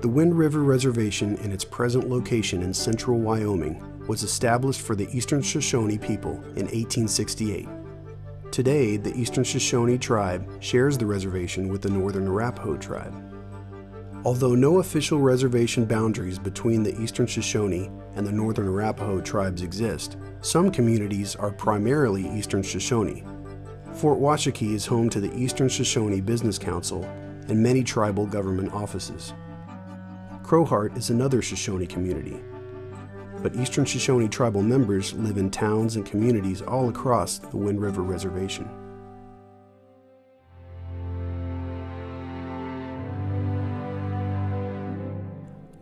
The Wind River Reservation in its present location in central Wyoming was established for the Eastern Shoshone people in 1868. Today, the Eastern Shoshone tribe shares the reservation with the Northern Arapaho tribe. Although no official reservation boundaries between the Eastern Shoshone and the Northern Arapaho tribes exist, some communities are primarily Eastern Shoshone. Fort Washakie is home to the Eastern Shoshone Business Council and many tribal government offices. Crowheart is another Shoshone community, but Eastern Shoshone tribal members live in towns and communities all across the Wind River Reservation.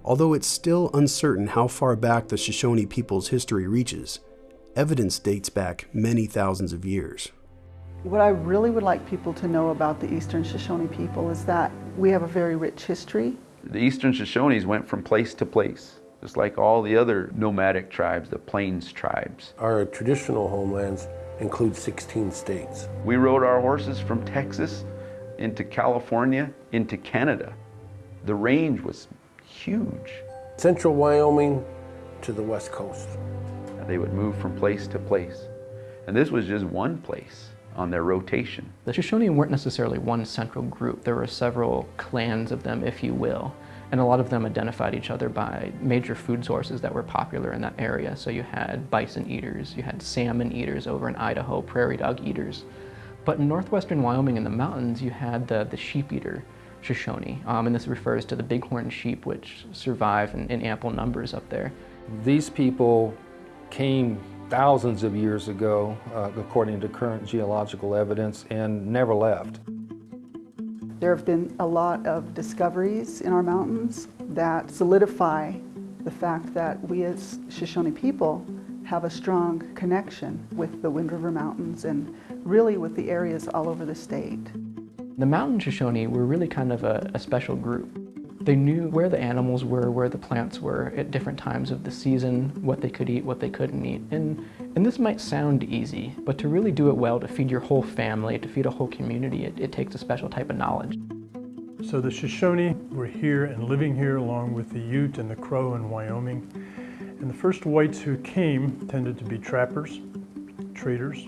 Although it's still uncertain how far back the Shoshone people's history reaches, evidence dates back many thousands of years. What I really would like people to know about the Eastern Shoshone people is that we have a very rich history. The Eastern Shoshones went from place to place just like all the other nomadic tribes, the plains tribes. Our traditional homelands include 16 states. We rode our horses from Texas into California into Canada. The range was huge. Central Wyoming to the west coast. They would move from place to place. And this was just one place on their rotation. The Shoshone weren't necessarily one central group. There were several clans of them, if you will and a lot of them identified each other by major food sources that were popular in that area. So you had bison eaters, you had salmon eaters over in Idaho, prairie dog eaters. But in northwestern Wyoming in the mountains, you had the, the sheep eater Shoshone, um, and this refers to the bighorn sheep which survive in, in ample numbers up there. These people came thousands of years ago, uh, according to current geological evidence, and never left. There have been a lot of discoveries in our mountains that solidify the fact that we as Shoshone people have a strong connection with the Wind River Mountains and really with the areas all over the state. The mountain Shoshone were really kind of a, a special group. They knew where the animals were, where the plants were at different times of the season, what they could eat, what they couldn't eat. And, and this might sound easy, but to really do it well, to feed your whole family, to feed a whole community, it, it takes a special type of knowledge. So the Shoshone were here and living here along with the Ute and the Crow in Wyoming. And the first whites who came tended to be trappers, traders,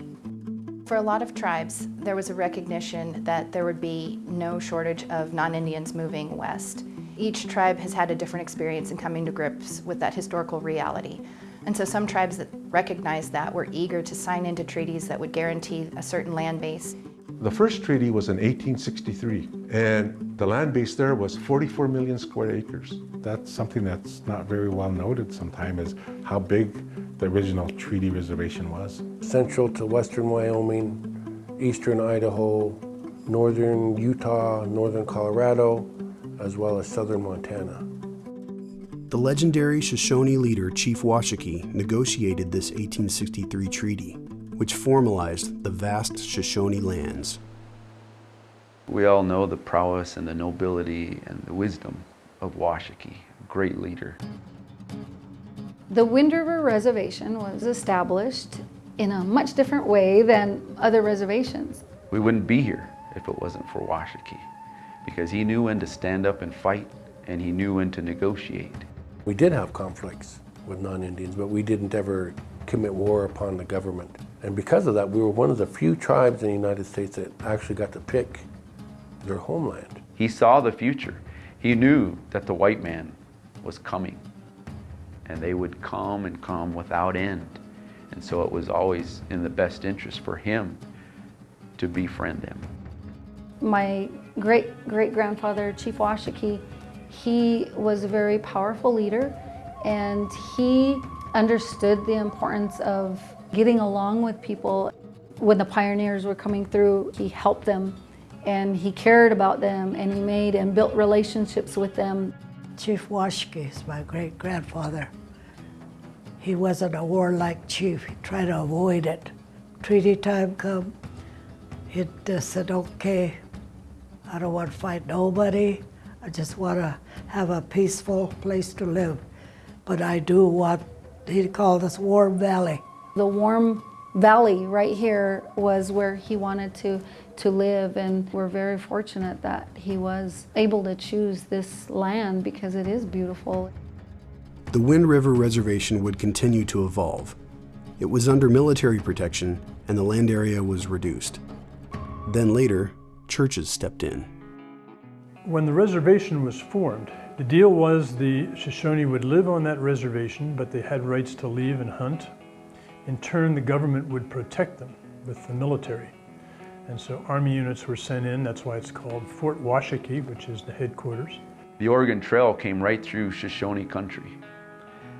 for a lot of tribes, there was a recognition that there would be no shortage of non-Indians moving west. Each tribe has had a different experience in coming to grips with that historical reality. And so some tribes that recognized that were eager to sign into treaties that would guarantee a certain land base. The first treaty was in 1863, and the land base there was 44 million square acres. That's something that's not very well noted sometimes is how big the original treaty reservation was. Central to western Wyoming, eastern Idaho, northern Utah, northern Colorado, as well as southern Montana. The legendary Shoshone leader Chief Washakie negotiated this 1863 treaty, which formalized the vast Shoshone lands. We all know the prowess and the nobility and the wisdom of Washakie, great leader. The Wind River Reservation was established in a much different way than other reservations. We wouldn't be here if it wasn't for Washakie because he knew when to stand up and fight and he knew when to negotiate. We did have conflicts with non-Indians, but we didn't ever commit war upon the government. And because of that, we were one of the few tribes in the United States that actually got to pick their homeland. He saw the future. He knew that the white man was coming and they would come and come without end. And so it was always in the best interest for him to befriend them. My great-great-grandfather, Chief Washakie, he was a very powerful leader and he understood the importance of getting along with people. When the pioneers were coming through, he helped them and he cared about them and he made and built relationships with them. Chief Washakie is my great-grandfather. He wasn't a warlike chief. He tried to avoid it. Treaty time come, he just uh, said, okay, I don't want to fight nobody. I just want to have a peaceful place to live. But I do what he called this Warm Valley. The Warm Valley right here was where he wanted to to live and we're very fortunate that he was able to choose this land because it is beautiful. The Wind River Reservation would continue to evolve. It was under military protection and the land area was reduced. Then later, churches stepped in. When the reservation was formed, the deal was the Shoshone would live on that reservation, but they had rights to leave and hunt. In turn, the government would protect them with the military. And so Army units were sent in, that's why it's called Fort Washakie, which is the headquarters. The Oregon Trail came right through Shoshone country.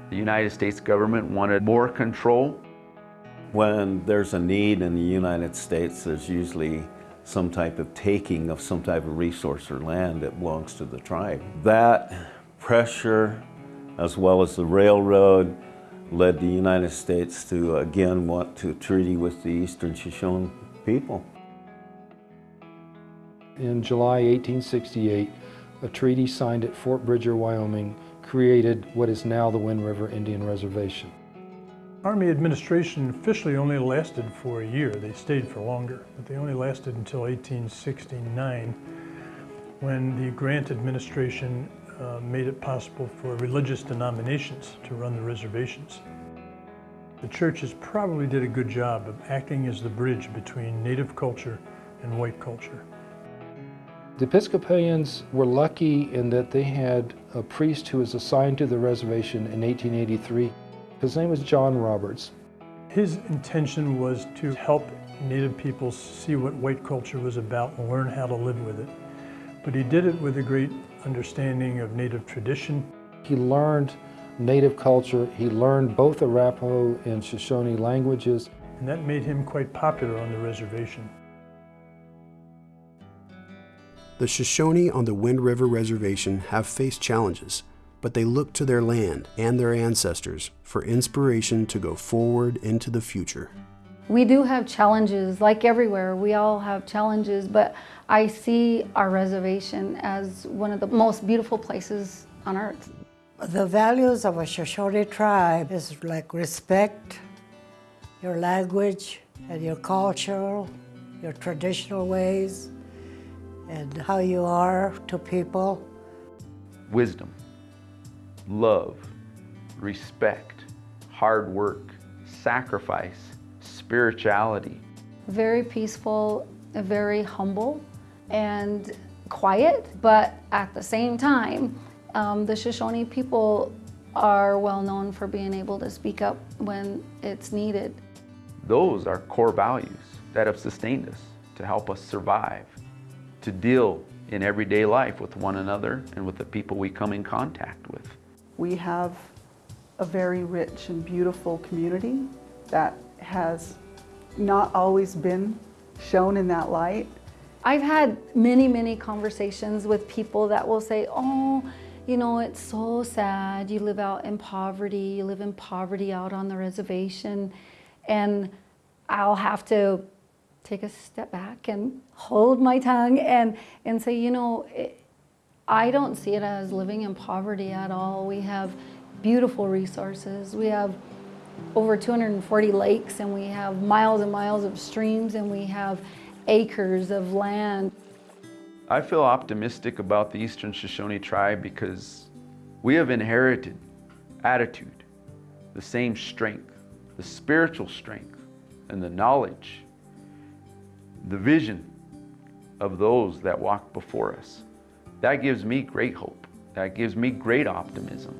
The United States government wanted more control. When there's a need in the United States, there's usually some type of taking of some type of resource or land that belongs to the tribe. That pressure, as well as the railroad, led the United States to again want to treaty with the Eastern Shoshone people. In July 1868, a treaty signed at Fort Bridger, Wyoming, created what is now the Wind River Indian Reservation. Army administration officially only lasted for a year. They stayed for longer, but they only lasted until 1869 when the Grant administration uh, made it possible for religious denominations to run the reservations. The churches probably did a good job of acting as the bridge between native culture and white culture. The Episcopalians were lucky in that they had a priest who was assigned to the reservation in 1883. His name was John Roberts. His intention was to help Native peoples see what white culture was about and learn how to live with it. But he did it with a great understanding of Native tradition. He learned Native culture. He learned both Arapaho and Shoshone languages. And that made him quite popular on the reservation. The Shoshone on the Wind River Reservation have faced challenges, but they look to their land and their ancestors for inspiration to go forward into the future. We do have challenges, like everywhere. We all have challenges, but I see our reservation as one of the most beautiful places on earth. The values of a Shoshone tribe is like respect, your language and your culture, your traditional ways, and how you are to people. Wisdom, love, respect, hard work, sacrifice, spirituality. Very peaceful, very humble, and quiet, but at the same time, um, the Shoshone people are well known for being able to speak up when it's needed. Those are core values that have sustained us to help us survive, to deal in everyday life with one another and with the people we come in contact with. We have a very rich and beautiful community that has not always been shown in that light. I've had many, many conversations with people that will say, oh, you know, it's so sad. You live out in poverty. You live in poverty out on the reservation. And I'll have to take a step back and hold my tongue and, and say, you know, it, I don't see it as living in poverty at all. We have beautiful resources. We have over 240 lakes and we have miles and miles of streams and we have acres of land. I feel optimistic about the Eastern Shoshone tribe because we have inherited attitude, the same strength, the spiritual strength, and the knowledge, the vision of those that walked before us. That gives me great hope. That gives me great optimism.